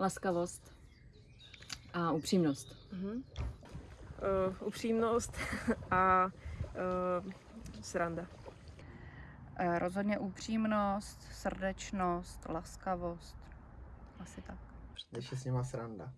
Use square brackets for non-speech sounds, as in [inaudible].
laskavost a upřímnost. Mhm. Uh, upřímnost [laughs] a uh, sranda. Uh, Rozhodně upřímnost, srdečnost, laskavost. Asi tak. Když je s nima sranda.